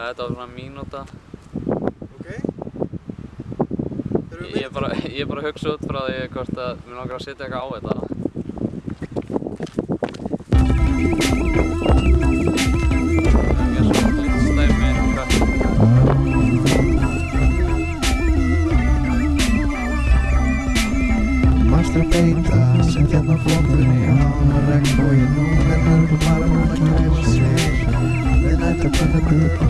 Eh, þetta var svona mínúta. Ok. Þeir eru með? Ég er bara, bara hugsað út frá því hvort að mér langar að setja eitthvað á þetta. Thank you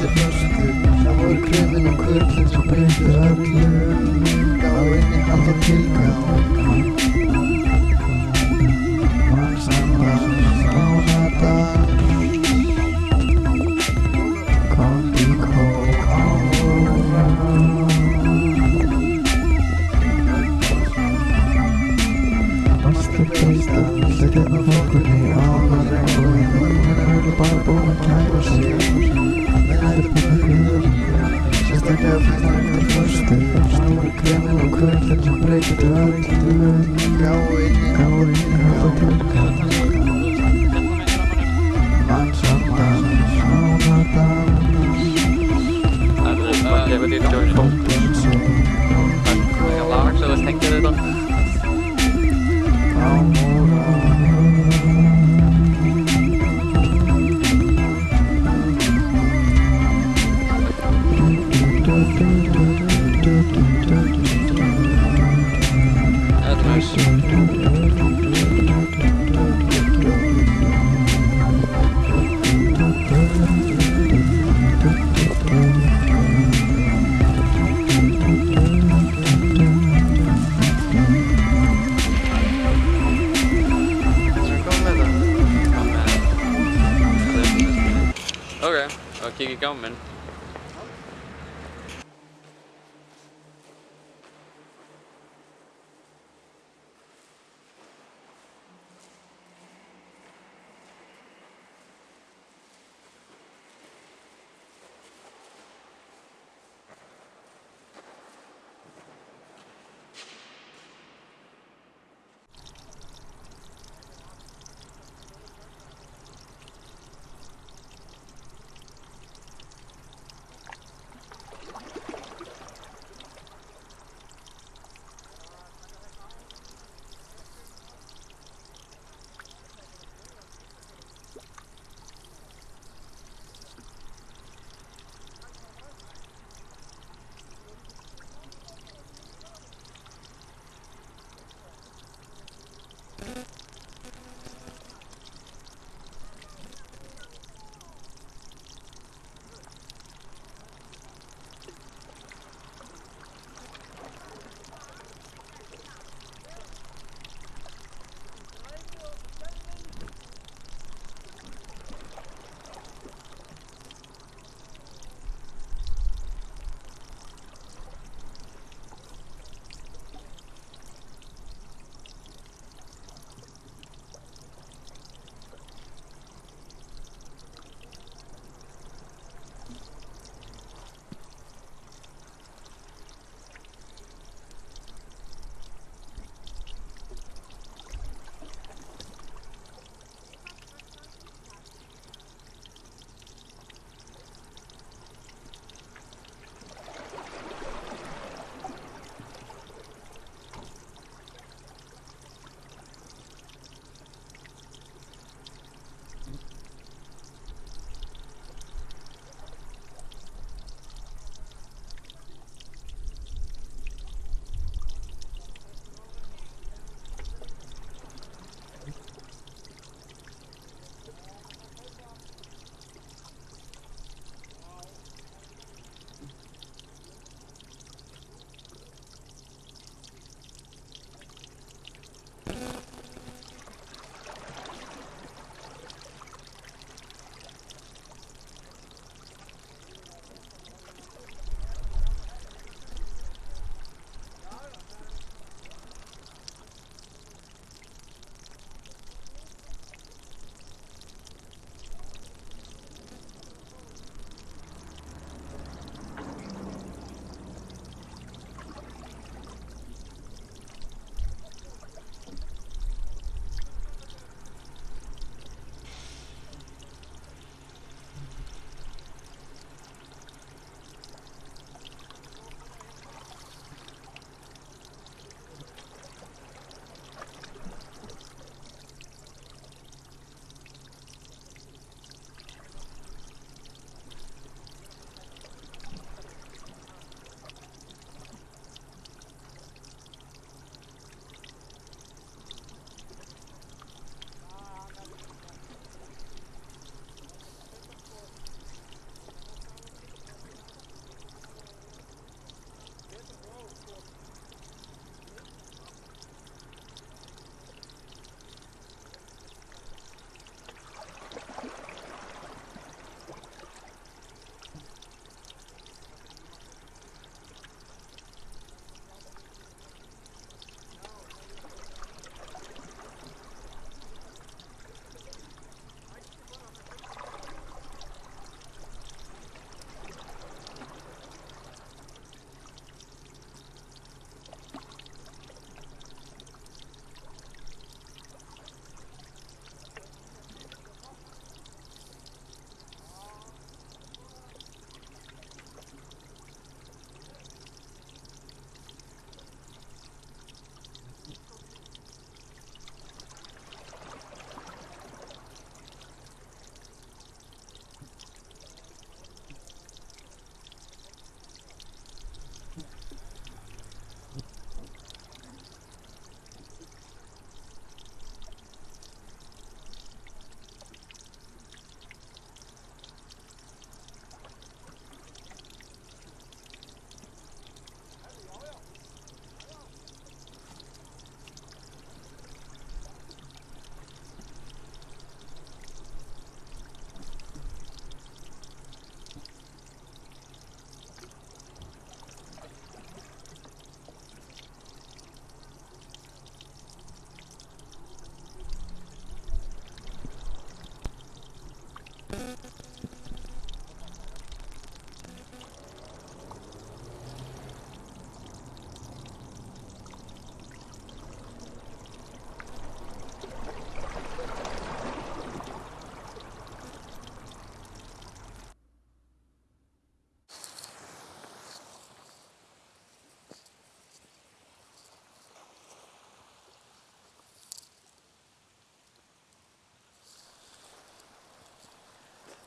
eftir fjörsku Það voru kröfin og um kurlið svo breytið raflið Það var einnig alltaf tilgang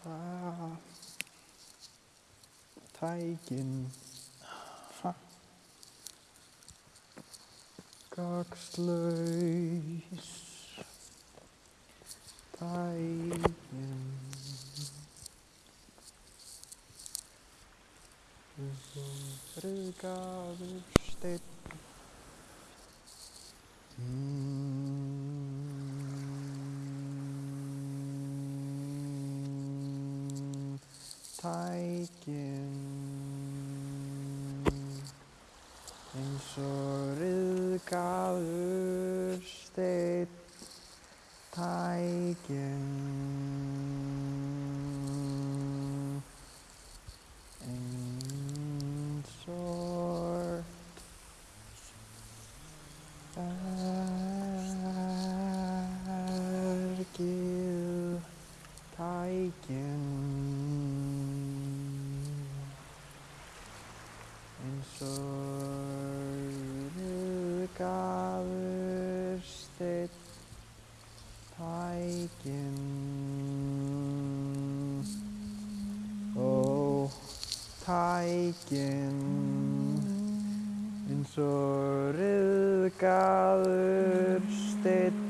það tækin Gagslaus Tækin. Rugaður stein mm. tækjum eins og riðgaður stein tækjum og ryðgaður steinn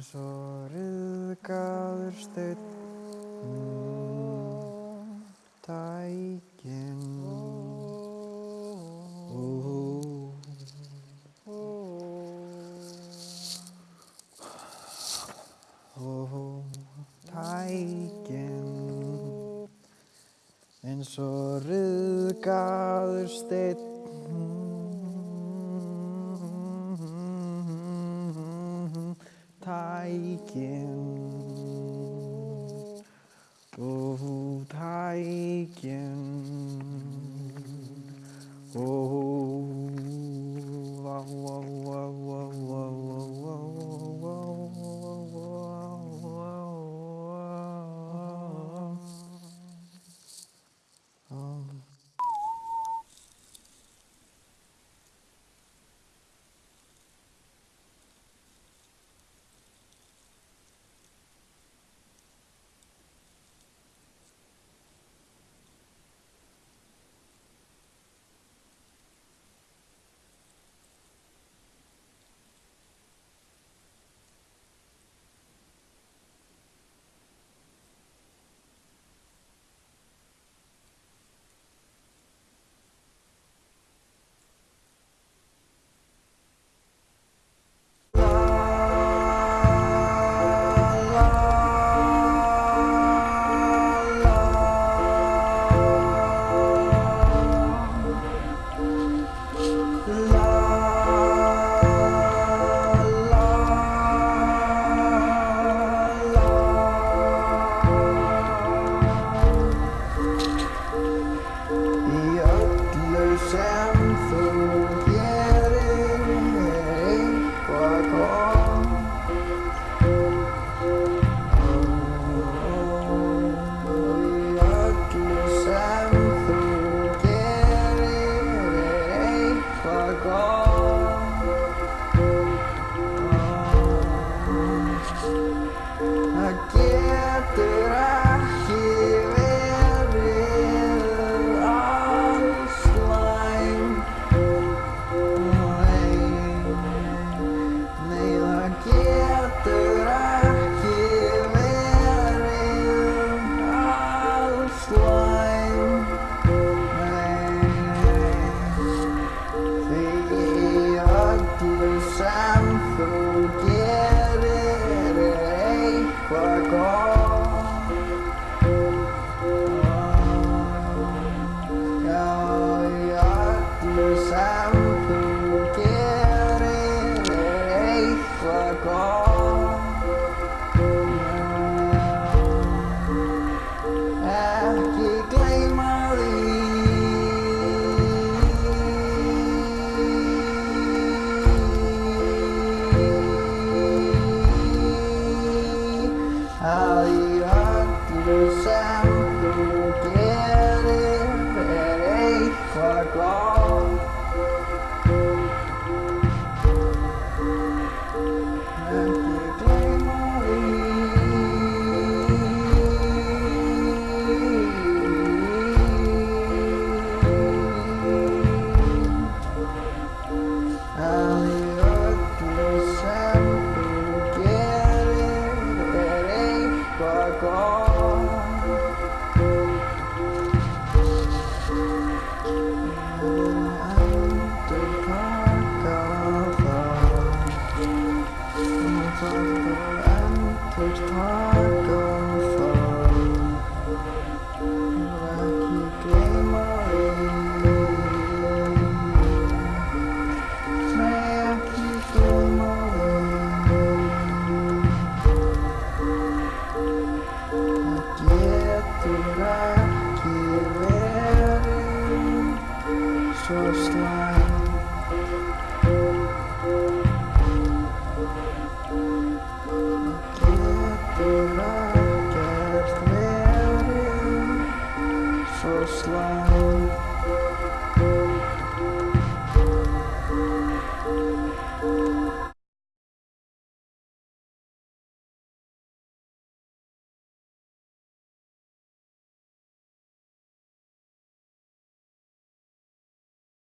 eins og riðgaður stein mm, tækin